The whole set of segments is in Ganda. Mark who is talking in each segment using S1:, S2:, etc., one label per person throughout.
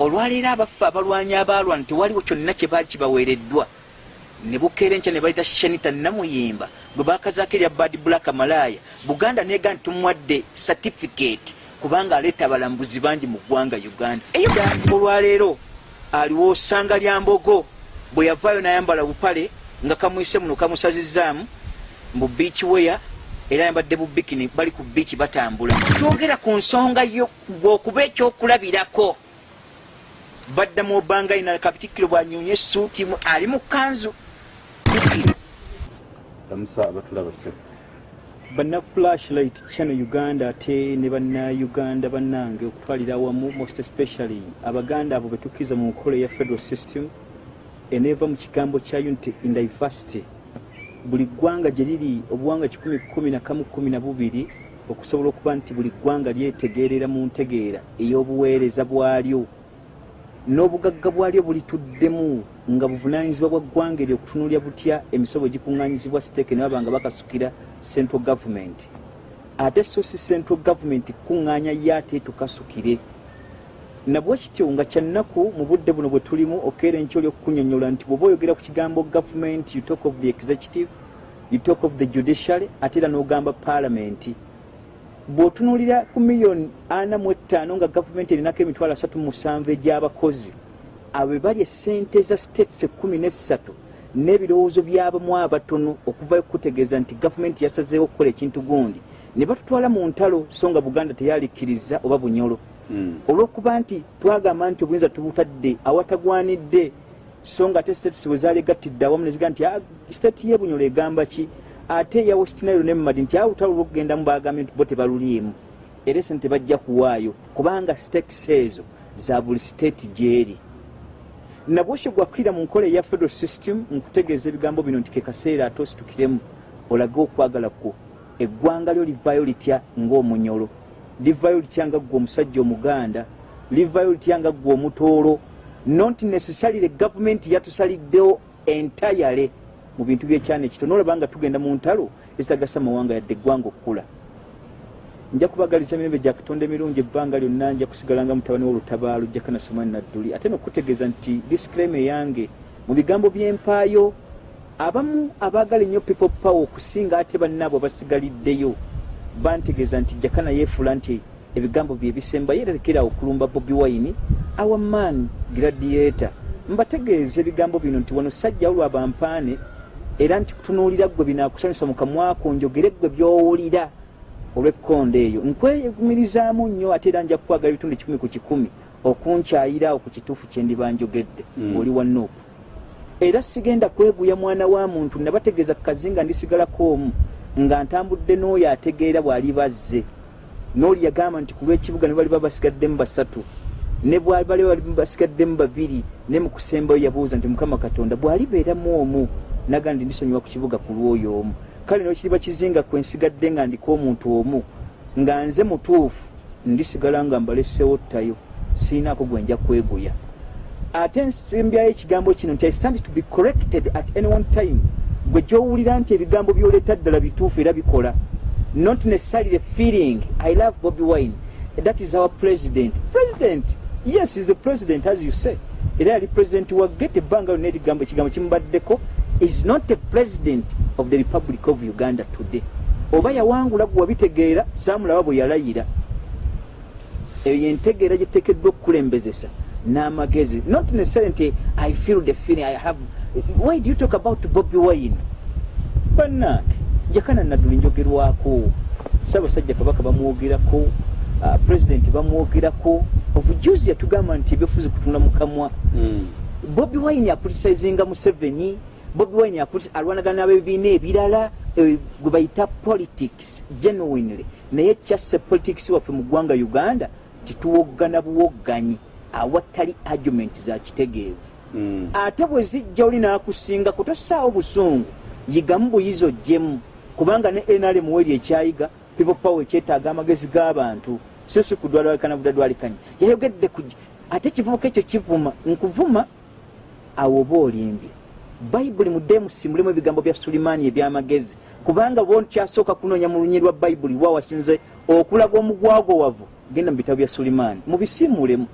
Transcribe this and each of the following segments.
S1: olwaleero abaffe abalwanyi abaalwana tewaliwo kyonna kye baali kibaweereddwa ne bukeera enkya ne bayita shanita namuyimba gwe bakazaako erya bad black malaaya buganda neega nti tumuwadde satifiketi kubanga aleeta abalambuzi bangi mu ggwanga uganda. Olwaleero aliwo sanga lya mbogo bwe yavaayo n'ayambala bupale nga kamwise muno kamusazizaamu mu beach weya era ayambadde bubikini bali ku biiki batambula. Twogera ku nsonga yo gweokuba ekyokulabirako baddamu obanga ina kabitikiro bwanyonye esuuti ali mu kanzu
S2: lamusa abatulaba se
S3: banna flashlight channel uganda ate ne bannauganda bannange okutwalira awamu most especially abaganda abo betukkiriza mu nkola eya federal system eneeva mu kigambo kya unity in diversity. Buli ggwanga gye liri obuwanga 112 okusobola okuba nti buli ggwanga lyetegeerera mu ntegeera ey'obuweereza bwalyo n'obugagga bwalyo bulituddemu nga buvunanyizibwa bwa ggwanga eryo okutunulya butya emisobo egikuŋŋanyizibwa siteeke ne baba nga bakasukira central government. Ate so si central government kuŋŋaanya ye ate tukasukire. Nabwe kityo nga kyannaku mu budde buno bwe tulimu okeera enkyo olyokukunyonyola nti bw'oba oyogera ku kigambo government you talk of the executive you talk of the judiciary ate era n'ogamba parliament bw'otunuulira ku miliyoni ana mu ettaano nga gavumenti erinako emitwalo asatu musanvu egy'abakozi abo be bali essente za states ekkumi n'essatu n'ebirowoozo by'abamu abatono okuvayo kukutegeeza nti gavumenti yasazeewo okukola ekintu gundi. Ne batutwala mu ntalo so nga buganda teyalikkiriza oba bunyolo. Olw'okuba nti twagamba nti obuyinza tubutadde awatagwanidde so nga ate states bwe zaalegattidde awamu neziga nti state yebunyolo egamba ki ate eya westinairo nemumadi nti awutalo olwokugenda mu bagambye nti bo tebaluliimu. Era esente tebajja kuwaayo kubanga stakes ezo za buli state gyeri. Nabwoshe gwakkirira mu nkola eya federal system nkutegeeza ebigambo bino nti kekaseera ate ositukiremu olage okwagala kwo. Eggwanga lyo livaayo litya ng'omunyolo? Livaayo litya nga ggwe omusajja omuganda? Livaayo litya nga ggwe omutoolo? Not necessarily gavumenti yatusaliddewo entayale mu bintu byekyana ekitono olaba nga tugenda mu ntalo ezitagasa mawanga yadde eggwanga okukula. Nja kubagaliza emirembe gya katonda emirungi ebbanga lyonna nja kusigalanga mutabani w'olutabaalo jakanasomani nadduli ate nokutegeeza nti disclaimer yange mu bigambo by'empaayo abamu abaagala ennyo people power okusinga ate bannaabo abasigaliddeyo bantegeeza nti jakana yeefula nti ebigambo bye bisembayo era lekera okulumba bobi wine our man gladiator. Mbategeeza ebigambo bino nti wano sajja olwa bampaane era nti kutunuulira ggwe binaakusanyusa mu kamwako njogere ggwe by'owulira olw'ekkonda eyo. Nkweyumirizaamu nnyo ate era nja kukwagala ebitundu kikumi ku kikumi okunkyayiraawo ku kituufu kye ndiba njogedde ng'oli wa nuupu. Era sigenda kweguya mwana wa muntu nabategeeza ku kazinga ndisigalako omu nga ntambudde n'oyo ategeera bw'ali bazze. N'oli yagamba nti ku lw'ekibuga ne bali babasigaddemu basatu ne bwali bali basigaddemu babiri ne mu kusembayo yabuuza nti mukama katonda bw'alibeeramu omu? Naga ndi ndisonyiwa ku kibuga ku lwoyo omu. Kale nokiriba kizinga kwensigadde nga ndiko omuntu omu nga nze mutuufu ndisigala nga mbalesewo ttayo siinaako gwenja kweguya. Ate nsembyayo ekigambo kino nti i stand to be corrected at any one time. Gwe gyowulira nti ebigambo byoleeta ddala bituufu era bikola. Not necessarily the feeling. I love bobi wine. That is our president. President yes is the president as you say. Era yali president wagge tebbanga lyonna erigambo ekigambo kimubaddeko. Is not the president of the republic of uganda today. Oba yawangula gwe wabitegeera saamulaba bwe yalayira. Eyo yentegeera gyetekeddwa okukulembezesa n'amagezi. Not necessarily nti i feel the feeling i have why do you talk about bobi wine? Bannange jakana nadduli njogerwako. Saabasajja kabaka bamwogerako uh, president bamwogerako obujuzi yatugamba nti ebyofuzi kutunda mukamwa bobi wine akulisizinga museveni bobi wine alwanagana n'abebibiina ebirala gwe bayita politics genuinely. Naye kyasse politics waffe mu ggwanga uganda tituwoggana buwogganyi awatali argument za kitegeevu. Ate bwe zijja oli n'akusinga kutossaawo busungu. Yigamu buyizi ojjemu kubanga ne nrm weri ekyayiga people power ekyetaaga amagezi g'abantu so si kudwalwalikana budadwalikanya yayogedde ku ate kivubuka ekyo kivuma nkuvuma awo oba olimbye. Bayibuli mudemusi mulimu ebigambo bya sulimaani ebyamagezi. Kubanga bo kyasooka kunoonya mu lunyi lwa bayibuli wa wasinze okulaga omugwago wavu. Genda mu bitabo bya sulimaani. Mubisiimulemu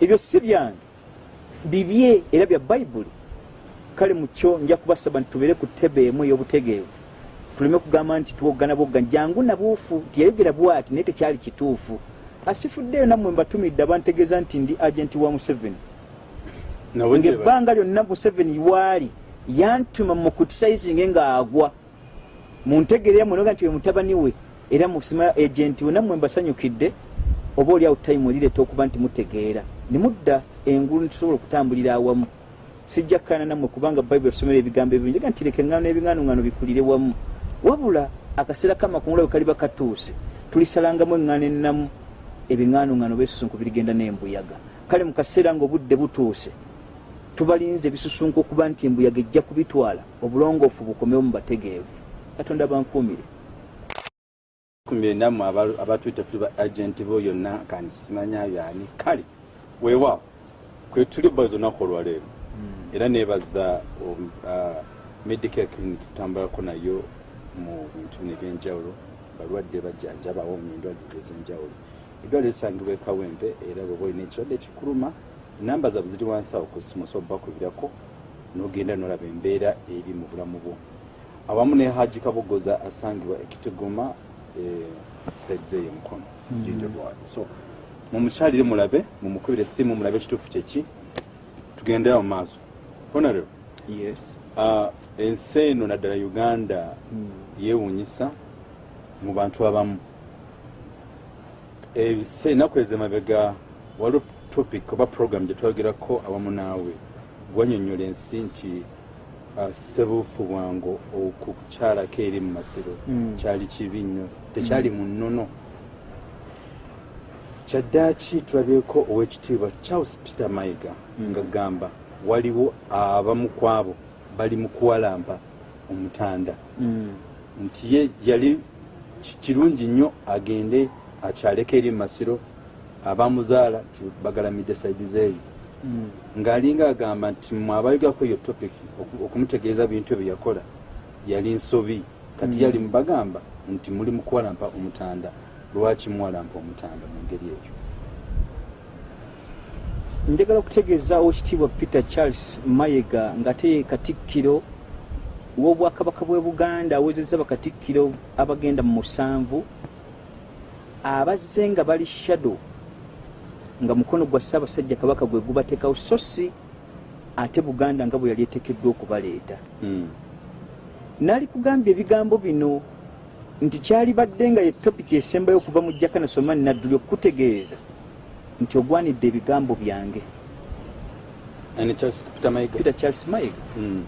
S3: ebyo si byange. Bibye era bya bayibuli kale mukyo nja kubasaba nti tubeere ku ttebe emu ey'obutegeevu tuleme kugamba nti tuwoggana bwoggana jangu nabuufu tiyayogera bwati naye tekyali kituufu. Asifuddeyo nammwe mbatumidde abantegeeza nti ndi agenti wa museveni. Ngaebbanga lyonna museveni waali yantuma mukutisayizinge ng'agwa muntegerera munoga nti we mutabani we era musima agenti we nammwe mbasanyukidde oba oli awo tayimu erireeta okuba nti mutegeera. Nemudda engulu nitusobola okutambulira awamu. Sijja kkaana nammwe kubanga bayibuli tusomera ebigambo ebyo njaga nti leka eŋŋano n'ebiŋŋanuŋŋano bikulire wamu wabula akaseera kamakungula bwe kaliba katuuse tulisalangamu eŋŋano ennamu ebiŋŋanuŋŋano besusunku birigenda n'embuyaga. Kale mu kaseera ng'obudde butuuse tubalinze ebisusunku okuba nti embuyaga ejja kubitwala obulongoofu bukomewo mu bategeevu. Katonda bankuumire.
S2: Nammwe aba- abatwita tuli ba agenti bo yonna kandi simanya byani kale weewaawo kwe tuli baza olunaku olwaleero era nebaza um, uh, medicare clinic tutambulako nayo mu bintu bino ebyenjawulo balwadde bajjanjaba awomya endwadde ez'enjawulo. Eddwaliro lisangibwa ekawempe era bweba olina ekirwadde ekikuluma namba zaabwe ziri wansi awo ku ssimu osobola bakubirako nogenda nolaba embeera eri mu bulamu bwo. Awamu ne haji kabogoza asangibwa ekituguma saidize eyo mukono jjo lwayo so mumukyalire mulabe mumukubire essimu mulabe ekituufu kyeki tugendera mu maaso. Honorable?
S3: Yes.
S2: Uh, ensi eno naddala uganda yeewuunyisa mu bantu abamu. Ennaku ezemabega waliwo topic oba program gye twayogerako awamu naawe. Gwanyonyola ensi nti uh, sebuufu bwangu okukyalako eri mu masiro.
S3: Mm.
S2: kyali kibi nnyo. Tekyali mu nnono kyaddaaki tulabyeko owekitiibwa charles peter mayiga nga gamba. Waliwo abamu ku abo bali mu kuwalampa omutanda
S3: Mm.
S2: nti ye yali ki- kirungi nnyo agende akyaleko eri mu masiro abamuzaala ti bagalamidde saidi zeeyo
S3: Mm.
S2: ng'alinga agamba nti mwe abayogako eyo topic oku- okumutegeeza bintu ebyo yakola yali nsobi kati
S3: Mm.
S2: yali mubagamba nti muli mu kuwalampa omutanda lwaki muwalampa omutanda mu ngeri eyo
S3: njagala okutegeeza owekitiibwa peter charles mayega ng'ate katikkiro w'obwakabaka bw'e buganda awezezza bakatikkiro abagenda mu musanvu abazze nga bali shadow nga mukono gwa ssaabasajja kabaka gwe gubateekawo so si ate buganda nga bwe yali eteekeddwa okubaleeta
S2: Mm.
S3: naali kugambya ebigambo bino nti kyali badde nga ye topiki esembayo okuva mu jakana somani nadduli okukutegeeza nti ogwanidde ebigambo byange.
S2: Peter
S3: charles mayiga.
S2: Mm.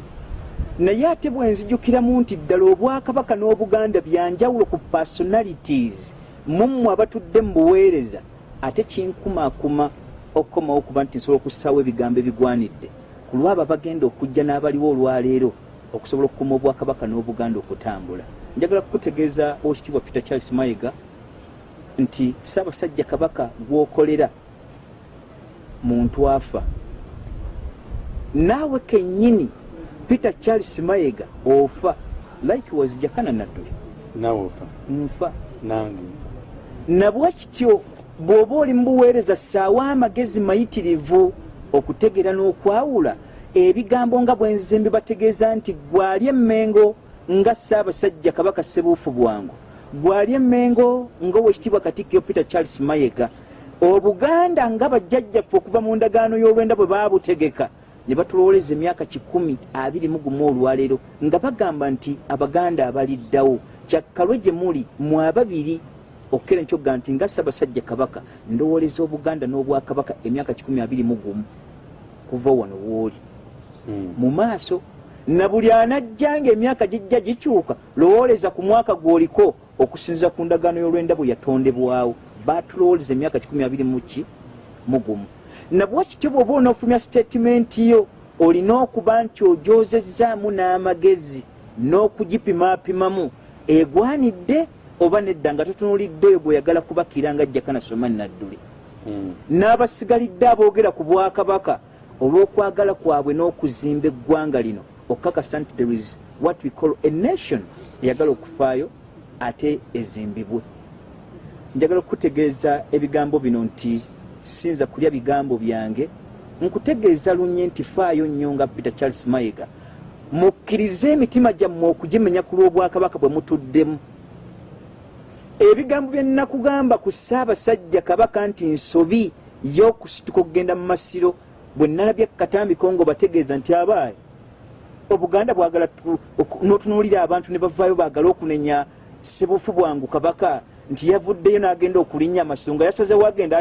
S3: naye ate bwe nzijukiramu nti ddala obwakabaka n'obuganda byanjawulo ku personalities mummwe abatudde mu buweereza ate kinkumaakuma okukomawo okuba nti nsobola okussaawo ebigambo ebigwanidde. Ku lwabo abagenda okujja n'abaliwo olwaleero okusobola okukuma obwakabaka n'obuganda okutambula. Njagala kukutegeeza owekitiibwa peter charles mayiga nti ssaabasajja kabaka gwokolera muntu afa. Naawe kennyini peter charles mayega ofa likewise jakana nadduli
S2: Naawe ofa.
S3: Nfa.
S2: Nange nfa.
S3: nabwa kityo bw'oba oli mu buweereza ssaawa amagezi mayitirivu okutegera n'okwawula ebigambo nga bwenzize mbibategeeza nti gwali emmengo nga ssaabasajja kabaka sebuufu bwangu gwali emmengo ng'owekitiibwa katikkiro peter charles mayega. Obuganda nga bajjajjaffe okuva mu ndagaano y'olwenda bwe baabutegeka ne batulowoleza emyaka kikumi abiri mu gumu olwaleero nga bagamba nti abaganda abaliddawo. Kyakkalwe gye muli mwe ababiri okukera nkyogga nti nga ssaabasajja kabaka ndowoleza obuganda n'obwakabaka emyaka kikumi abiri mu gumu. Kuva wano wooli.
S2: Mm.
S3: mu maaso na buli anajja ng'emyaka gijja gikyuka lowooleza ku mwaka gw'oliko okusinziza ku ndagaano y'olwenda bwe yatondebwawo. Baatulowooleza emyaka kikumi abiri muki mugumu. Nabwa kityo bw'oba onoofulumya siteetimenti yo olina okuba nti ogyozezaamu n'amagezi n'okugipimaapimamu egwanidde oba nedda nga totunulidde oyo gw'oyagala kubakira nga jakana somani nadduli
S2: Mm.
S3: n'abasigalidde aboogera ku bwakabaka olw'okwagala kwabwe n'okuzimba eggwanga lino okukakasa nti there is what we call a nation eyagala okufaayo ate ezimbibwe. Njagala okukutegeeza ebigambo bino nti sinza kulya bigambo byange. Nkutegeeza lunye nti faayo nnyo nga peter charles mayiga. Mukkirize emitima gyammwe okugimenya ku lw'obwakabaka bwe mutuddemu. Ebigambo bye nnakugamba ku ssaabasajja kabaka nti nsobi y'okusituka okugenda mu masiro bwe nalabye katambiko nga bategeeza nti abaayi. Obuganda bwagala n'otunuulira abantu ne bavaayo baagala okunenya sebufu bwangu kabaka nti yavuddeyo n'agenda okulinnya amasiro nga yasazewo agenda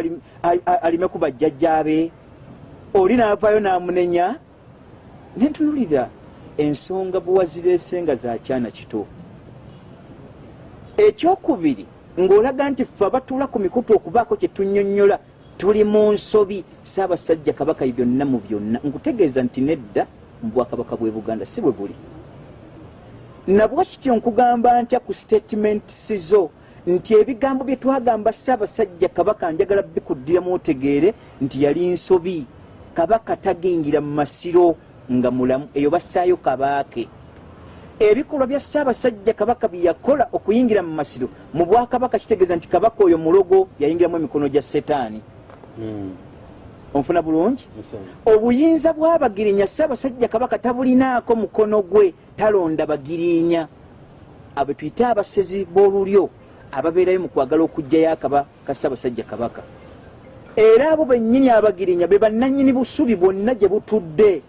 S3: alime ku bajjajjaabe. Oli n'avaayo n'amunenya nentunulira ensonga bwe wazireese nga zakyana kito. Ekyokubiri ng'olaga nti ffe abatuula ku mikutu okubaako kye tunnyonnyola tuli mu nsobi saabasajja kabaka byonna mu byonna. Nkutegeeza nti nedda mu bwakabaka bwe buganda si bwe buli nabwa kityo nkugamba ntya ku statements zo nti ebigambo bye twagamba saabasajja kabaka njagala bikuddiramu otegeere nti yali nsobi. Kabaka tagingira mu masiro nga mulamu eyo bassaayo kabaake. Ebikolwa bya ssaabasajja kabaka bye yakola okuyingira mu masiro mu bwakabaka kitegeeza nti kabaka oyo mulogo yayingiramu emikono gya setaani onfuna bulungi? Obuyinza bw'abagirinya ssaabasajja kabaka tabulinaako mukono gwe talonda bagirinya. Abo tuyite abasezi b'olulyo ababeerayo mu kwagala okugjayo akaba ka ssaabasajja kabaka. Era abo bennyini abagirinya be bannannyini busubi bwonna gye butudde.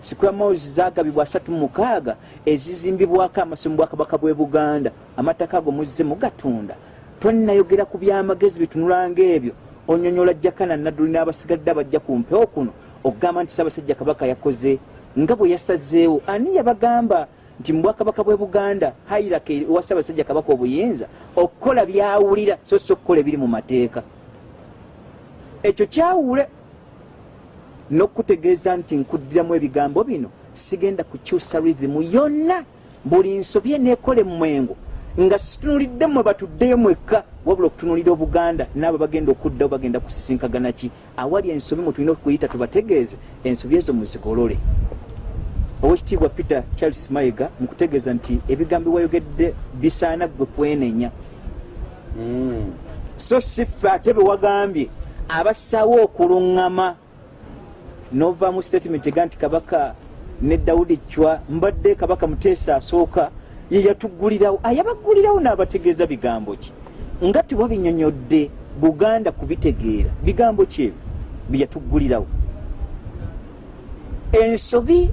S3: Sikwamoozi zagabibwa asatu mukaaga ezizimbibwako amasomo bwakabaka bwe buganda. Amataka ago muzze mugatunda. Tonnayogera ku byamagezi bitunulanga ebyo onyonyola jakana nadduli n'abasigadde abajja ku mpewo kuno okugamba nti ssaabasajja kabaka yakoze nga bwe yasazeewo ani yabagamba nti mu bwakabaka bwe buganda hairaka ewa ssaabasajja kabaka obuyinza okukola byawulira so si okukola ebiri mu mateeka? Ekyo kyawule n'okutegeeza nti nkuddiramu ebigambo bino sigenda kukyusa rizimu yonna. Buli nsobye neekole mumwengo nga situnulidde mwe batuddeyo mwekka wabula okutunulira obuganda naabo bagenda okuddawo bagenda kusisinkagana ki? Awali ensobi mwe tulina okuyita tubategeeze ensobi ezo muzigolole owekitiibwa peter charles mayiga mukutegeeza nti ebigambo wayogedde bisaana gwe kwenenya. So si ffe ate bewagambye abassaawo okuluŋŋama novaamu statement ega nti kabaka ne dawudi cwa mbadde kabaka muteesa asooka ye yatuggulirawo ayabaggulirawo n'abategeeza bigambo ki? Nga tiwabinyonyodde buganda kubitegeera bigambo ki ebyo? Byeyatuggulirawo ensobi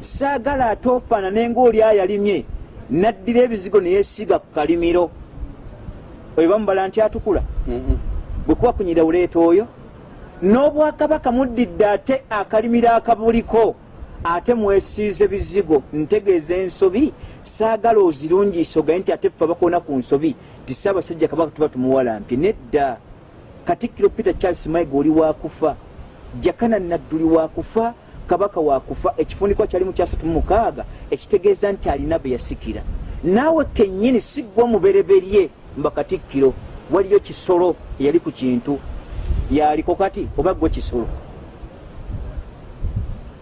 S3: saagala ate ofaanane ngaoli ayalimye naddira ebizigo neyesiiga ku kalimiro. Oyo bamubala nti atukula. Bwe kuba kunyira buleeta oyo n'obwakabaka muddidde ate akalimiro akabuliko ate mwesiize bizigo ntegeeza ensobi saagala ozirungiisa ogaye nti ate ffe abakoona ku nsobi ti ssaabasajja kabaka tuba tumuwalampye nedda katikkiro peter charles maiga oli wakufa jakana nadduli wakufa kabaka wakufa ekifundikwa kyali mu kyasatu mumukaaga ekitegeeza nti alina be yasikira. Naawe kennyini siggwa mubereberye mba katikkiro waliyo kisolo eyali ku kintu. Yaliko kati oba gwe kisolo?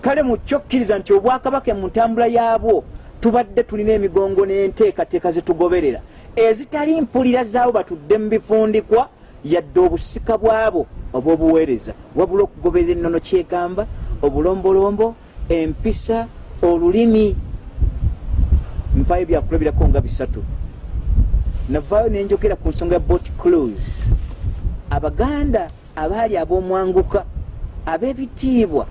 S3: Kale mukyokkiriza nti obwakabaka mu ntambula yaabwo tubadde tulina emigongo n'enteekateeka zetugoberera ezitali mpulira zaabo batudde mu bifundikwa yadde obusika bwabo oba obuweereza wabula okugoberera ennono kyegamba obulombolombo empisa olulimi. Mpayo byakulabirako nga bisatu. Navaayo nenjogera ku nsonga ya bot close abaganda abaali ab'omwanguka ab'ebitiibwa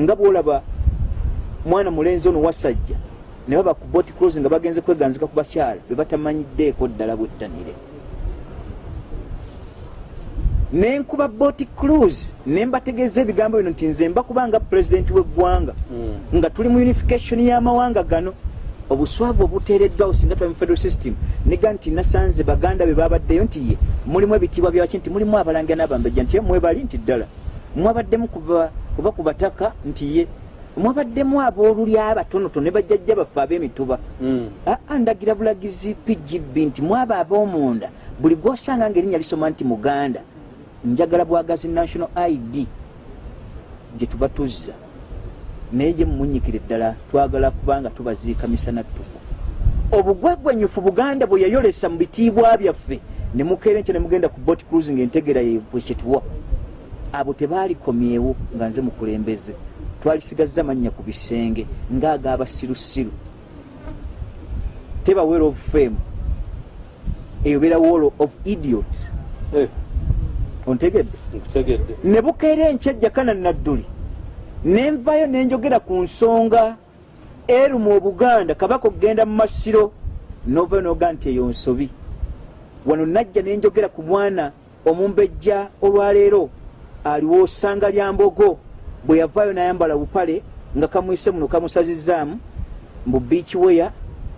S3: nga bwolaba mwana mulenzi ono wasajja ne baba ku bot close nga bagenze kweganzika ku bakyala be batamanyiddeeko ddala bwettanire. Nenkuba bot cruise nembategeeza ebigambo bino nti nze mbakubanga pulezidenti w'eggwanga nga tuli mu unification y'amawanga gano. Obuswavu obuteereddwawo singa tuba mu federal system nega nti nasanze baganda be babaddeyo nti ye mulimu ebitiibwa byaki nti mulimu abalangira n'abambejja nti ye mwebali nti ddala. Mwabaddemu kuba ku bataka nti ye mwabaddemu abooluli abatonotono ne bajjajja baffe ab'emituba. Aa ndagira bulagizi pgb nti mwaba ab'omunda. Buli gwosanga nga erinnya lisoma nti muganda njagala bwagazi national id gye tuba tuzza. Naye gye mumunyikira eddala twagala kubanga tubaziika misana ttuku. Obugwegwenyufu buganda bwe yayolesa mu bitiibwa byaffe ne mukeera enkya ne mugenda ku bot cruising entegera bwekyetuwa abo tebaalikomyewo nga nze mukulembeze twalisigaza mannya ku bisenge ngaagabasirusiru teba well of fame. Eyo beera wall of idiots.
S2: Eh,
S3: ontegedde?
S2: Nkutegedde.
S3: Ne bukeera enkyajja kana nadduli. Nenvayo nenjogera ku nsonga eru mu obuganda kabaka okugenda mu masiro novayo noga nti eyo nsobi. Wano najja nenjogera ku mwana omumbejja olwaleero aliwo sanga lya mbogo bwe yavaayo nayambala bupale nga kamwise muno kamusazizaamu mu biiki weya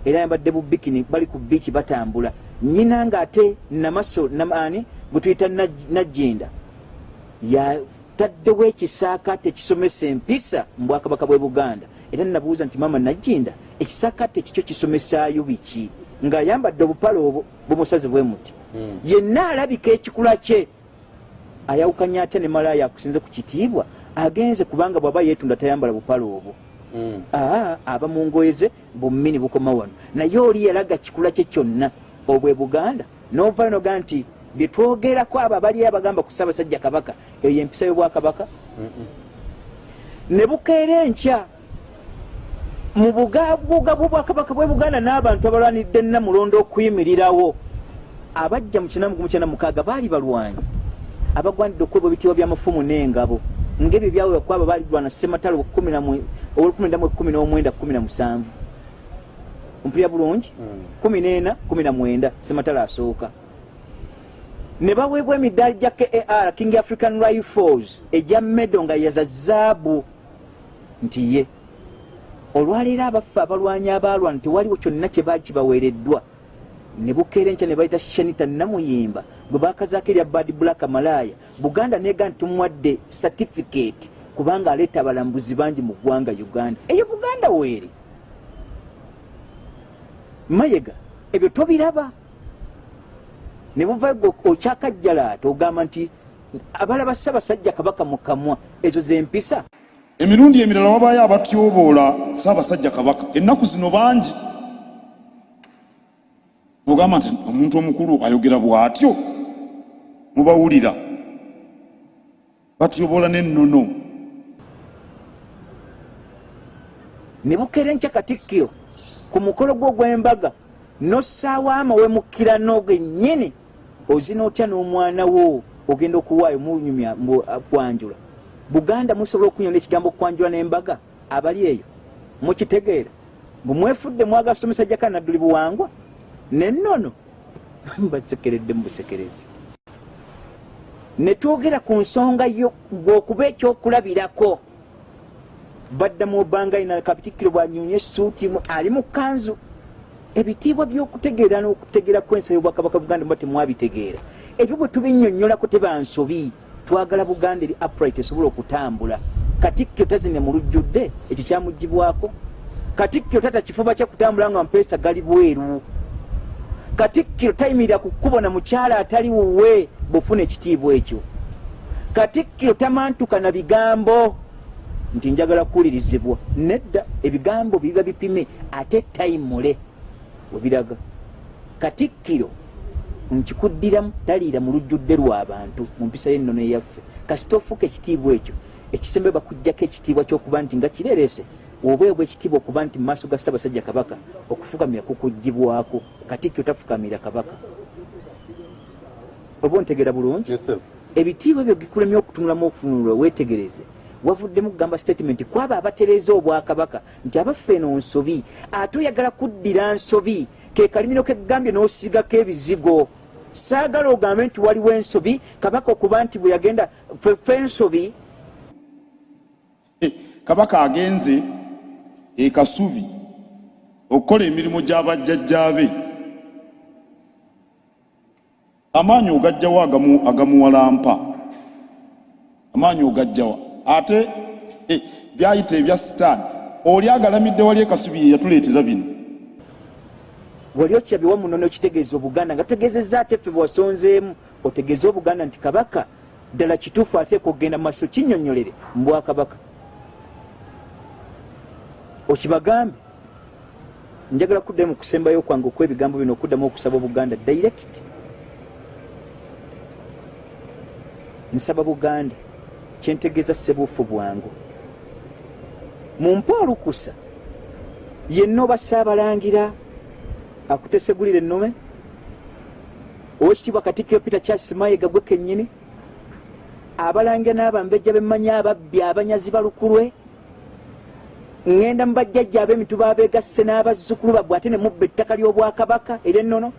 S3: era yambadde bubikini bali ku biiki batambula. Nyina ngaate namaso namani gwe tuyita Naj- najjinda yataddewo ekisaakaate ekisomesa empisa mu bwakabaka bwe buganda. Era nabuuza nti maama najjinda ekisaakaate kikyo kisomesaayo biki? Ng'ayambadde obupale obwo bumusaze bwe muti.
S2: Mm.
S3: yenna alabika ekikula kye ayawukanya atya ne malaaya akusinze ku kitiibwa agenze kubanga bw'aba yeetunda tayambala bupale obwo.
S2: Mm.
S3: aa aba mu ngoye ze bummini bukoma wano. Naye oli yalaga kikula kye kyonna obwe buganda. Novayo noga nti bye twogerako abo abali abagamba ku ssaabasajja kabaka eyo empisa y'obwakabaka. Ne bukeera enkya mu bugabuga bwobwakabaka bwe buganda n'abantu abalwanidde namulondo okuyimirirawo. Abajja mu kinamu gumu kyenda mukaaga baali balwanyi. Abagwanidde okwebwa ebitiibwa byamafumu n'engabo ng'ebyo byawewa kwabo baalirwana sematalo olwekumi ndamu ekumi n'omwenda kumi na musanvu. Mpulira bulungi?
S2: Mm.
S3: kumi n'ena kumi na mwenda sematalo asooka. Ne baweebwa emidaali gya kar king african rifles egya medo nga yaza zaabu. Nti ye olwaleero abaffe abalwanyi abaalwana tewaliwo kyonna kye baali kibaweereddwa ne bukeera enkya ne bayita shanita namuyimba gwe bakazaako erya bad black malaya. Buganda neega nti tumuwadde certificate kubanga aleeta abalambuzi bangi mu ggwanga uganda. Eyo buganda weeri mayega ebyo tobiraba. Ne buvayo okyakajjalaata ogamba nti abalaba ssaabasajja kabaka mu kamwa ezo zempisa
S4: emirundi emirala wabaayo abatyoboola saabasajja kabaka. Ennaku zino bangi ogamba nti omuntu omukulu ayogera bw'atyo mubawulira. Batyoboola n'ennono.
S3: Ne bukeera enkya katikkiro ku mukolo gwo ogw'embaga nossaawo amawemukkira n'ogennyini ozina otya n'omwana wo ogenda okuwaayo munyumya kwanjula buganda musobola okunyonda ekigambo kwanjula n'embaga? Abali eyo? Mukitegeera bumwefudde mwagasomesa jakanadduli buwangwa nennono. Basekeredde mu busekerezi ne twogera ku nsonga yo bw'okuba ekyokulabirako. Badda mu bbanga ina kabitikiro bwanyumya esuuti mu- ali mu kanzu ebitiibwa by'okutegeera n'okutegeera kwensi y'obwakabaka buganda muba temwabitegeera. Ebyo bwe tubinnyonnyolako tebansobi. Twagala buganda eri upright esobole okutambula. Katikkiro tazine mu lujjudde ekyo kyamugibwako katikkiro tata kifuba kyakutambula nga mpeesa gali bweru katikkiro tayimirira ku kkubo na mukyala atali wuwe bwofuna ekitiibwa ekyo. Katikkiro tamantuka na bigambo nti njagala kuwulirizibwa. Nedda ebigambo bibiba bipime ate tayimule webiraga katikkiro nkikuddiramu taliira mu lujjudde lw'abantu mu mpisa y'ennono eyaffe. Kasita ofuuka ekitiibwa ekyo ekisembe bakugjako ekitiibwa ky'okuba nti nga kireerese obeebwa ekitiibwa okuba nti mu maaso ga ssaabasajja kabaka. Okufukamira kukugibwako katikkiro tafukamira kabaka oba ontegeera bulungi ebitiibwa ebyo gikulemye okutunulamu okutunulwa weetegereze wavuddemu kugamba statement kwaba abatereeza obwakabaka nti abaffe eno nsobi ate oyagala kuddira nsobi ke kalimiro kegambye n'osigako ebizigo. Saagala ogambe nti waliwo ensobi kabaka okuba nti bwe yagenda ffe ensobi
S4: kabaka agenze e kasubi okukola emirimu gy'abajjajjaabe amaanyi ogajjawo agamu- agamuwalampa amaanyi ogajjawa ate eh, byayita ebya sitaani oli agalamidde wali ekasubi ye yatuleetera bino.
S3: Wali okirabye wamunono okitegeeza obuganda nga tutegeezezza ate ffe bwasonzeemu otegeeze obuganda nti kabaka ddala kituufu ateeka okugenda mu maaso kinnyonnyolere mu bwakabaka okibagambe njagala kuddayo mu kusembayo kwange okw'ebigambo bino okuddamu okusaba obuganda direct. Nsaba buganda kyentegeeza sebuufu bwangu. Mumpa olukusa yenna oba saabalangira akutesegulira ennume owekitiibwa katikiro peter charles mayiga gwe kennyini abalangira n'abambejja bemmanyi ababbi abanyazi balukulwe ŋŋenda mu bajjajja ab'emituba abeegasse n'abazzukulu babwe ate ne mubba ettaka ly'obwakabaka ery'ennono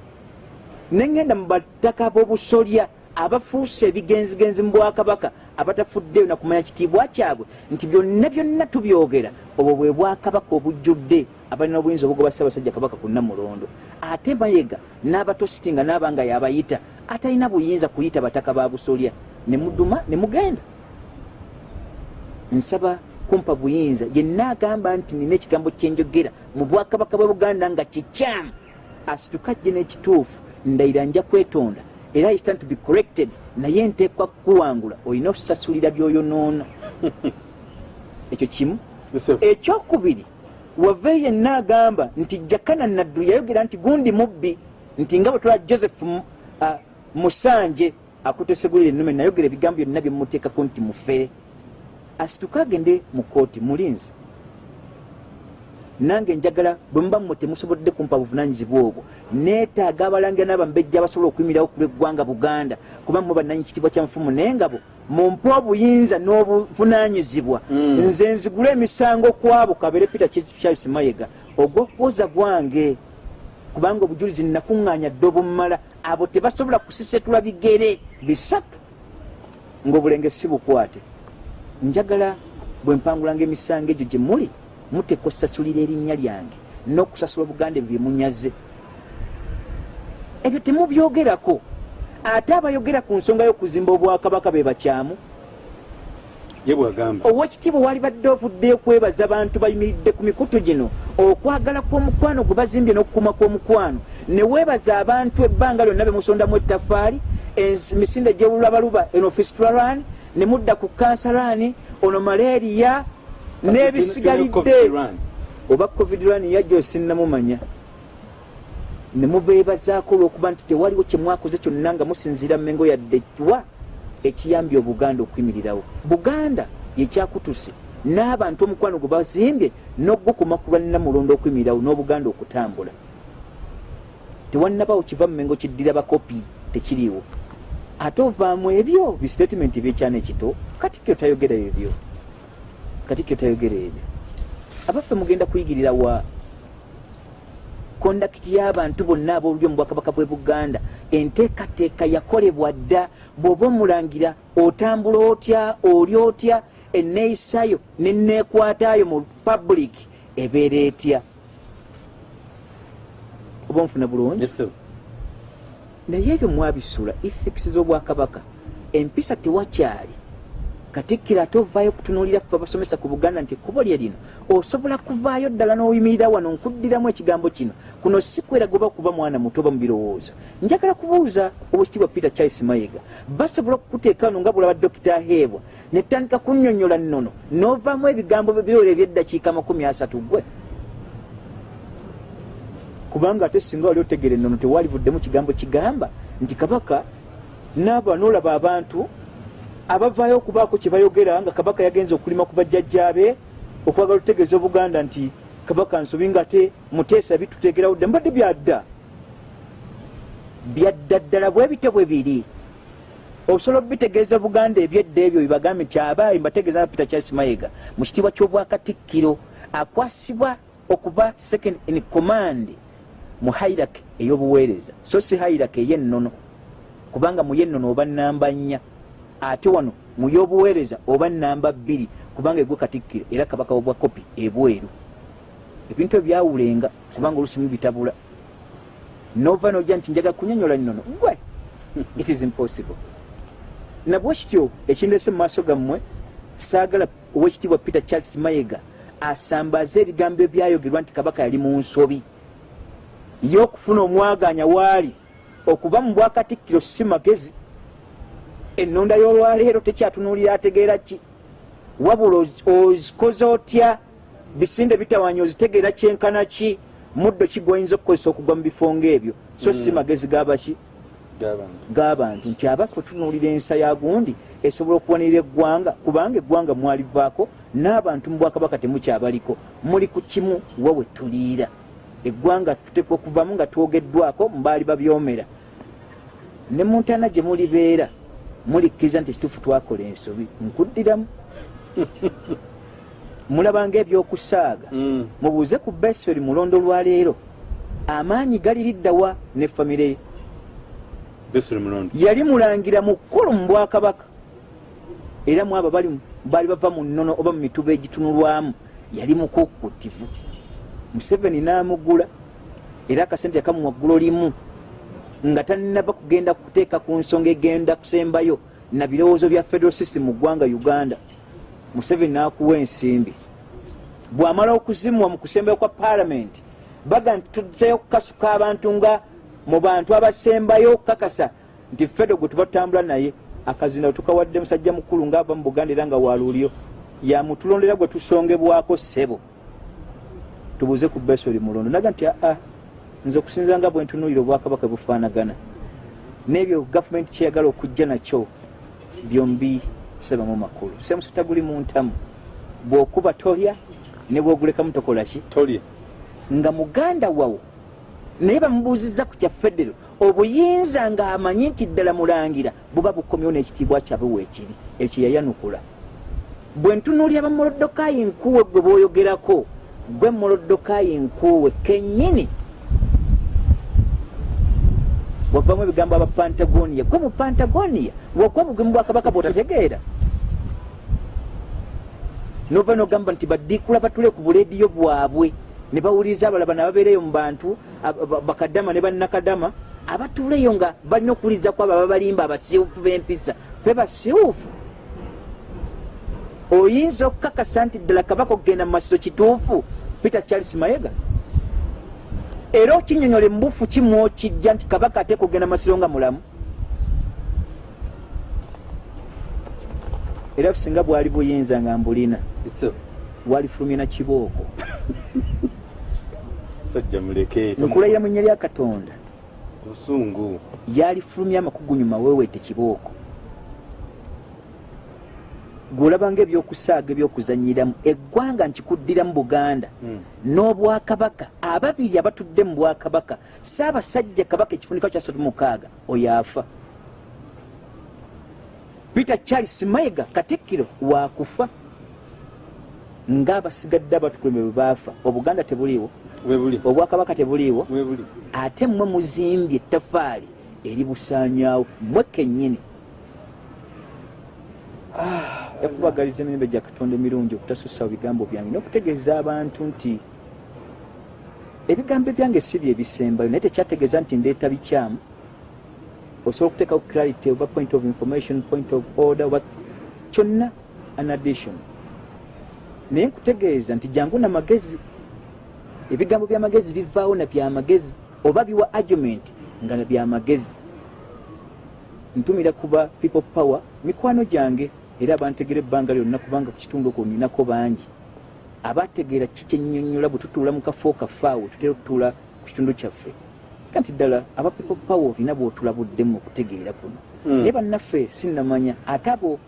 S3: ne ŋŋenda mu battaka b'obusolya abafuuse ebigenzigenzi mu bwakabaka abatafuddeyo nakumanya kitiibwa kyabwe nti byonna byonna tubyogera. Obwo bwe bwakabaka obujjudde abalina obuyinza obugoba ssaabasajja kabaka ku namulondo. Ate mayega n'abatositi nga naaba nga yabayita atalina buyinza kuyita bataka ba busolya. Ne muduma ne mugenda. Nsaba kumpa buyinza. Yenna agamba nti nina ekigambo kyenjogera mu bwakabaka bwe buganda nga kikyamu. Asitukajje n'ekituufu ndayira nja kwetonda. Era i stand to be corrected. Naye nteekwa kukuwangula olina okusasulira byoyonoona. Ekyo kimu. Ekyokubiri wave yenna agamba nti jakana naddu yayogera nti gundi mubbi nti nga bwe tulaba joseph ah, musanje akutesegulira ennume nayogera ebigambo byonna byemumuteekako nti mufere asituka agende mu kooti mulinzi. Nange njagala bwe muba mmwe temusobodde kumpa buvunanyizibwa obwo neetaaga abalangira n'abambejja abasobola okuyimirirawo ku lw'eggwanga buganda kuba mmwe bannanyi kitiibwa kya nfumu naye ngabo mumpe obuyinza n'obuvunanyizibwa
S2: Mm.
S3: nze nzigule emisango kwabo kabere peter charles mayega ogw'okuwoza gwange kubanga obujulizi nakuŋŋaanya dde obumala abo tebasobola kusisetula bigere bisatu ng'obulenge si bukwate njagala bwe mpangulanga emisango egyo gye muli mutekwa osasulira erinnya lyange n'okusasula obuganda ebyo byemunyaze ebyo temubyogerako ate abayogera ku nsonga y'okuzimba obwakabaka be bakyamu?
S2: Ye bwagamba.
S3: Owekitiibwa wali badde ovuddeyo kwebaza bantu bayimiridde ku mikutu gino okwagala kw'omukwano gwe bazimbye n'okukuma kw'omukwano. Ne weebaza abantu ebbanga lyonna be musondamu ettafaali emisinde gy'olulabaluba eno fistularan ne mudda ku kansalani ono malaria n'ebisigalidde. Oba covid ran yajja osinnamumanya ne mubeebazaako olw'okuba nti tewaliwo kye mwakoze kyonna nga musinziira mmengo yadde wa ekiyambye obuganda okuyimirirawo buganda yekyakutuse n'abantu omukwano gwe bazimbye n'ogukuma ku lwannamulondo okuyimirirawo n'obuganda okutambula. Tewannabawo kiva mmengo kiddira bakopi tekiriiwo ate ovaamu ebyo bisitatimenti ebyekyana ekito katikkiro tayogera ebyo? Katikkiro tayogera ebyo? Abaffe mugenda kuyigirira wa? Kondakiti y'abantu bonna ab'olulyo mu bwakabaka bw'e buganda. Enteekateeka yakolebwa dda bw'oba omulangira otambula otya oli otya enneeyisayo nenneekwataayo mu public ebeera etya? Oba nfuna bulungi. Naye ebyo mwabisula ethics z'obwakabaka empisa tewakyali. Katikkiro ate ovaayo okutunuulira ffe abasomesa ku buganda nti ekkubo lye lino osobola kuvaayo ddala n'oyimirira wano nkuddiramu ekigambo kino. Kuno si kweraga oba kuba mwana muto oba mu birowoozo. Njagala kubuuza owekitiibwa peter charles mayiga basobola okukuteeka wano nga bulaba dokita heebwa netandika kunnyonnyola nnono n'ovaamu ebigambo byebyola ebyeddakiika makumi asatu gwe kubanga ate singa wali otegera ennono tewalivuddemu kigambo kigamba nti kabaka naaba noolaba abantu abavaayo okubaako kye bayogera nga kabaka yagenza okulima ku bajjajjaabe okwagala okutegeeza obuganda nti kabaka nsobi nga te muteesa bitutegerawo dda mbadde byadda. Byadda ddala bwe bityo bwe biri. Osobola obitegeeza buganda ebyedda ebyo bibagambye nti abaayi mbategeeza nga peter charles mayiga mu kitiibwa ky'obwakatikkiro akwasibwa okuba second in command mu hairak ey'obuweereza so si hairak ey'ennono kubanga mu yennono oba namba nnya ate wano mu y'obuweereza oba namba bbiri kubanga egwe katikkiro era kabaka wobwa kopi ebweru. Ebintu ebyawulenga kubanga olusimu bitabula. Nova nojja nti njagala kunyonyola nnono gwe! It is impossible. Nabwe kityo ekindese mu maaso gammwe saagala owekitiibwa peter charles mayega asambaze ebigambo ebyayogerwa nti kabaka yali mu nsobi y'okufuna omwaganya waali okuba mu bwakatikkiro si magezi ennonda y'olwaleero tekyatunuulira ategeera ki? Wabula oz- ozikoze otya? Bisinde bitawanya ozitegeera kyenkana ki? Muddo ki gwoyinza okukozesa okugwa mu bifo ngaebyo so si magezi gabaki
S2: g'abantu
S3: nti aba kwetunuulira ensa ya gundi esobola okuwanirira eggwanga kubanga eggwanga mwalivaako n'abantu mu bwakabaka temukyabaliko. Muli ku kimu wa we tuliira eggwanga tutekwa okuvamu nga twogeddwako mubaali babyomera ne muntana gye mulibeera mulikkiriza nti ekituufu twakola ensobi nkuddiramu. Mulabanga ebyokusaaga
S2: Mm.
S3: mubuuze ku besferi mulondo lwaleero amaanyi galiriddawa ne famire yali mulangira mukulu mu bwakabaka. Era mu abo bali baali bava mu nnono oba mu mituba egitunulwamu yali mukukutivu museveni n'amugula era akasente yakamuwa ggulo limu nga tanaba kugenda kuteeka ku nsonga egenda kusembayo na birowoozo bya federal system mu ggwanga uganda. Museveni n'akuwa ensimbi. Bw'amala okuzimwa mu kusembayo kwa paalamenti baga nti tuzzeyo kukasuka abantu nga mu bantu abasembayo okukakasa nti fedo gwe tuba tutambula naye akazina tukawadde musajja mukulu ng'ava mu buganda era nga waluulyo yamutulondera gwe tusongebwako ssebo tubuuze ku besoli mulondo naga nti aa nze okusinza nga bwe ntunuulira obwakabaka bufaanagana n'ebyo gavumenti kyeyagala okujja nakyo byombi sebamu makulu. Semusota guli mu ntamu. Bw'okuba tolya ne bw'ogulekamu tokola ki?
S2: Tolye
S3: nga muganda wawo naye bamubuuzizza ku kya federo obuyinza ng'amanyi nti ddala mulangira buba bukomyewo n'ekitiibwa kyabwe weekiri ekyo yayanukula. Bwe ntunuulira bamuloddokayi nkuwe gwe bw'oyogerako gwe muloddokayi nkuwe kennyini. Wavamu ebigambo aba pantagoniya gwe mu pantagoniya wakuba bugemu bwakabaka bwotategeera. Nova nogamba nti baddiikula batule ku bulediyo bwabwe ne bawuliriza abalaba nababeereyo mu bantu bakadama ne bannakadama abatuuleyo nga balina okuwuliriza ku abo ababalimba abasiiwufu b'empisa fe basiiwufu oyinza okukakasa nti ddala kabaka okugenda mu masiro kituufu peter charles mayega. Era okinyonyola embufu kimwokijja nti kabaka ate kugenda masiro nga mulamu. Era singa bwali buyinza nga mbulina na kibooko.
S2: Sajja muleke
S3: nkulayira mu nnya lya katonda.
S2: Busungu
S3: yalifulumya amakugunyuma weewete kibooko gweolabanga ebyokusaaga ebyokuzanyiramu eggwanga nkikuddiramu buganda
S2: Mm.
S3: n'obwakabaka ababiri abatudde mu bwakabaka saabasajja kabaka ekifunika kya satu mukaaga oyo afa. Peter charles mayiga katikkiro waakufa ng'abasigadde abatukuleme bwe baafa. Obuganda tebuliiwo? Obwakabaka tebuliiwo? Ate mmwe muzimbye ettafaali eribusaanyaawo mmwe kennyini ekubagaliza emirembe gya katonda emirungi okutasussa bigambo byange n'okutegeeza abantu nti ebigambo byange si bye bisembayo naye tekyategeeza nti ndeeta bikyamu. Osobola okuteekawo clarity oba point of information point of order oba kyonna an addition. Naye nkutegeeza nti jangu namagezi ebigambo byamagezi bivaawo na byamagezi oba biwa argument nga na byamagezi ntumira kuba people power mikwano gyange era bantegera ebbanga lyonna kubanga ku kitundu okwo ninako bangi. Abategeera ki kyennyonnyola bwe tutuula mu kafo kafaawe tutera okutuula ku kitundu kyaffe? Kanti ddala aba people power olina bwotulabuddemu okutegeera kuno.
S2: Mm.
S3: naye bannaffe sinnamanya ate abo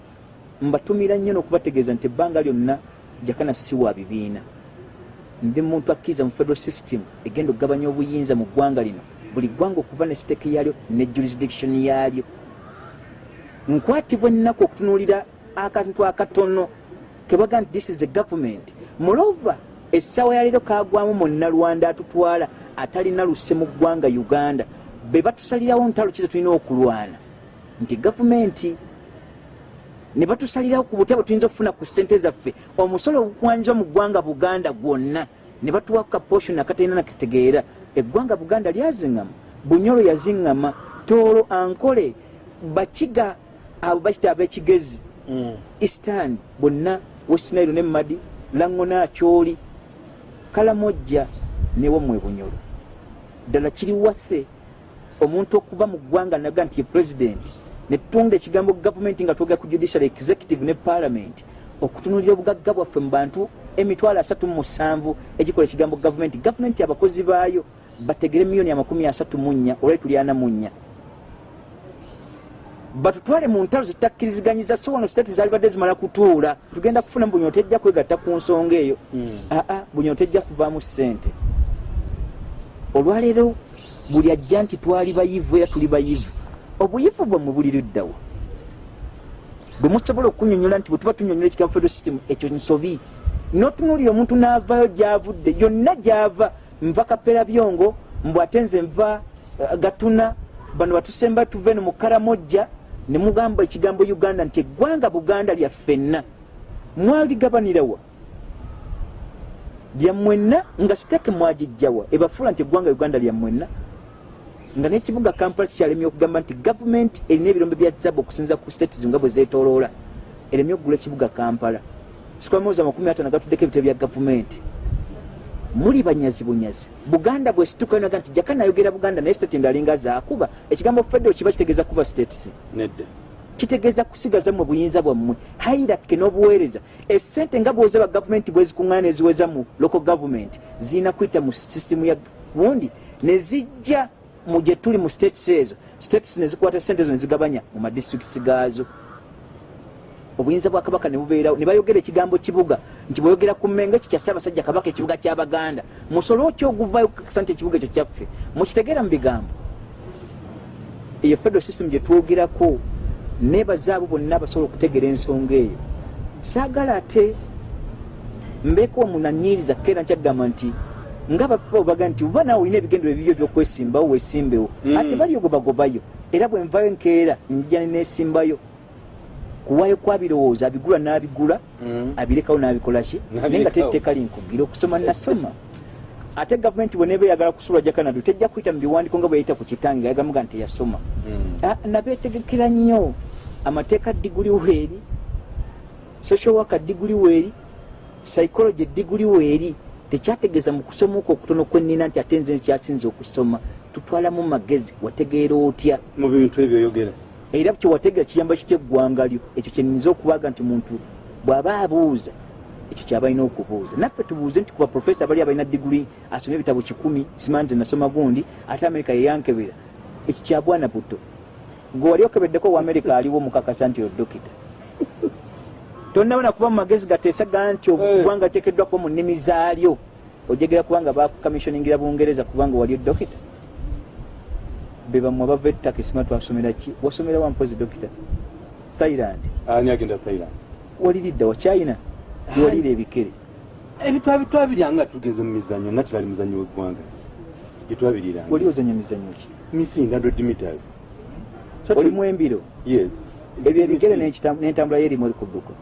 S3: mbatumira nnyo n'okubategeeza nti ebbanga lyonna jakana si wa bibiina. Ndi muntu akkiriza mu federal system egenda okugabanya obuyinza mu ggwanga lino. Buli ggwanga okuva ne siteeke yaalyo ne jurisdiction yaalyo nkwatibwa ennaku okutunuulira akantu akatono kebaga nti this is a government. Mulova essaawa yaleero kagwamu munnalwanda atutwala atalina luse mu ggwanga uganda. Be batusalirawo ntalo kize tulina okulwana? Nti gavumenti ne batusalirawo ku butya bwe tuyinza okufuna ku ssente zaffe. Omusolo ogukwanzibwa mu ggwanga buganda gwonna ne batuwa ku kaposhoni akatalina nakitegeera eggwanga buganda lyaziŋŋama bunyolo yaziŋŋama toolo ankole bakiga abo bakita ab'ekigezi eastern bonna westnairo ne madi laŋŋona akyoli kalamojja newomwe bunyolo ddala kiri waffe omuntu okuba mu ggwanga naga nti ye pulezidenti netutunda ekigambo gavumenti nga twogera ku judicial executive ne parliament okutunulira obugagga bwaffe mu bantu emitwalo asatu mu musanvu egikola ekigambo gavumenti. Gavumenti abakozi baayo bategere miliyoni amakumi asatu mu nnya olwali tuli ana mu nnya batutwale mu ntalo zitakkirizganyiza so wano state zalibadde zimala kutuula tugenda kufuna bunyo tejja kwegatta ku nsonga eyo. Aa bunyo tejja kuvaamu ssente. Olwaleero buli ajja nti twali bayivu era tuli bayivu obuyivu bwammwe buli luddawa bwe musobola okunyonyola nti bwe tuba tunyonyola ekigambo federal system ekyo nsobi. Notunuulira omuntu n'avaayo gyavudde yonna gyava nva kapera byongo mbw ate nze nva uh, gatuna bano batusemba tuve no mu karamojja ne mugamba ekigambo uganda nti eggwanga buganda lyaffenna mwaligabanirawa lyammwenna nga siteke mwagijjawa ebafuula nti eggwanga uganda lyammwenna nga n'ekibuga kampala kikyalemye okugamba nti gavumenti erina ebirombe bya zabu okusinza ku states nga bwe zeetooloola. Eremye okugula ekibuga kampala. Sikwamawuza amakumi atano gatuddeko ebitabo bya gavumenti muli banyazi bunyazi buganda bwesituka naga nti jaka nayogera buganda naye state ndalinga zaakuba ekigambo federal kiba kitegeeza kuba states.
S2: Nedda.
S3: Kitegeeza kusigaza mu buyinza bwammwe. Hairake n'obuweereza. Esente nga bwoza ba gavumenti bwezikuŋŋaana eziweza mu local government zirina kuyita mu sisitemu ya gundi nezijja mu gye tuli mu states ezo. States nezikwata sente ezo nezigabanya mu madistricts gaazo obuyinza bwa kabaka nebubeerawo ne bayogera ekigambo kibuga nti bweyogera ku mmengo ekyo kya ssaabasajja kabaka ekibuga kyabaganda musolo oky oguvayo kukakasa nti ekibuga ekyo kyaffe? Mukitegeera mu bigambo. Eyo federal system gye twogerako nebaza abo bonna abasobola okutegeera ensonga eyo. Saagala ate mbeeko omunanyiriza keera nkyagamba nti nga bapapa baga nti oba naawe olina ebigendero ebibyo byokwesimbawo wesimbewo
S2: Mm.
S3: ate bali ogobagobayo era bwe nvayo nkeera njija nenesimbayo kuwayo kwa birowoozo abigula n'abigula
S2: Mm.
S3: abirekawo n'abikolaki naye nga tetteeka linkugira okusoma nasoma. Ate gavumenti bweneeba eyagala kusulwa ja kanadu tejja kuyita mu biwandiiko nga bweyayita ku kitange yagamuga nti teyasoma
S2: Mm.
S3: Ah, nabeetegekera nnyo. Amateeka diguli weeri social worker diguli weeri psychology diguli weeri. Tekyategeeza mu kusoma okwo okutono kwennina nti ate nze nkyasinze okusoma. Tutwalamu magezi wategeera otya?
S2: Mu bintu ebyo oyogera
S3: era kyewategeera kiyamba kitya eggwanga lyo ekyo kyenyinza okubaga nti muntu bw'aba abuuza ekyo kyaba alina okubuuza. Naffe tubuuze nti kuba profesa bali abalina diguli asoma ebitabo kikumi simanze nasoma gundi ate amerika yeyankebera ekyo kya bwana buto gwe wali okebeddeko wa amerika aliwo mukakasa nti odokita tonnabona kuba mu magezi gateesaga nti oggwanga liteekeddwa kuba mu nnimi zaalyo ojegera kubanga bakucommissioningira bungereza kubanga wali odokita be bamwe abava ettaka esima twasomera ki? Wasomera wampozi dokita? Thailand.
S2: Ani agenda thailand?
S3: Waliridda wa china? Gewalira ebikere?
S2: Ebitwa bitwabiryanga tugeze mu mizanyo nga tibali muzanyo weggwanga gyetwabiriranga
S3: wali ozanya mizanyo ki?
S2: Missing 100 meters.
S3: Olimu embiro?
S2: Yes.
S3: Ebyo ebigere n'entambula yerimu eri kudduka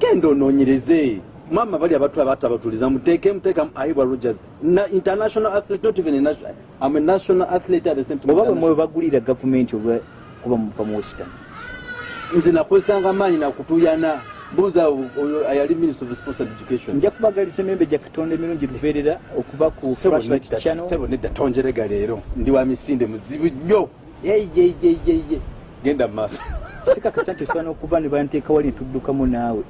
S2: genda onoonyereze mama bali abantu abato abatuliza muteeke muteeka aibwa rogers. Na international athlete not even a national, I'm a national athlete at the same time.
S3: Bwe mwe bagulira gavumenti oba kuba muva mu western?
S2: Nze nakozesanga maanyi nakutuyana buuza oyo ayali minister of sports and education.
S3: Nja kubagaliza emembe gya katonda emirungi lubeerera okuva ku
S2: Sebo
S3: flashlight
S2: nedda-
S3: channel.
S2: sebo nedda tonjerega leero. Ndi wa misinde muzibu nnyo. Yeyeyeyeye genda mu maaso.
S3: Sikakasa nti osobola n'okuba ne banteeka wali netuddukamu naawe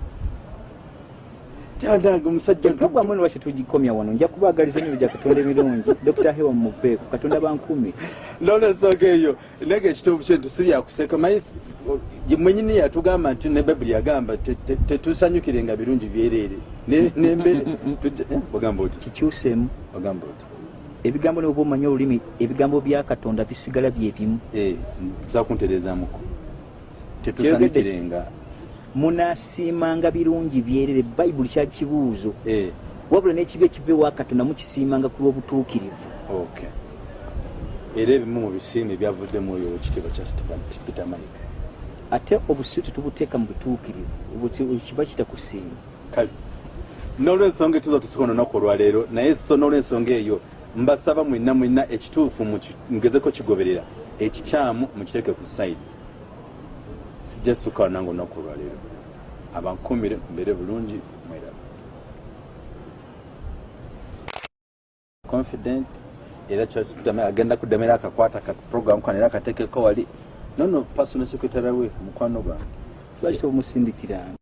S2: tyandange omusajja
S3: empogwamu eno lwaki tugikomya wano nja kubagaliza emembe gya katonda emirungi dr hewa muveeku katonda bankumi
S2: nolwensonga eyo nege ekituufu kyentu si byakuseka ye mwenyini yatugamba nti ne bayibuli yagamba te- te- tetusanyukirenga birungi byereere Ne- nembere tujja- eh, ogamba oti?
S3: Kikyuseemu
S2: ogamba oti?
S3: Ebigambo nebwoba omanyi olulimi ebigambo bya katonda bisigala bye bimu
S2: Eh, nza kuntereezaamuko tetusanyukirenga
S3: munaasiimanga birungi byerere bayibuli kya kibuuzo.
S2: Eh,
S3: wabula n'ekibi ekiva ewa katonda mukisiimanga ku lw'obutuukirivu.
S2: Era ebimu mu bisiime byavuddemu oyo ekitiibwa kya peter mayiga.
S3: Ate obusiru tetubuteeka mu butuukirivu kiba kita kusiima
S2: kale. N'olwensonga etuza tusika olunaku olwaleero naye so n'olwensonga eyo mbasaba mwenna mwenna ekituufu mugezeko kigoberera ekikyamu mukiteeke ku sayidi sijja sukaawo nange olunaku olwaleero abankumire mbeere bulungi mweraba confident era agenda kudamira akakwata ka program kano era akateekeko wali nono personal secretary we mukwano gwange.
S3: Lwaki tomusindikiranga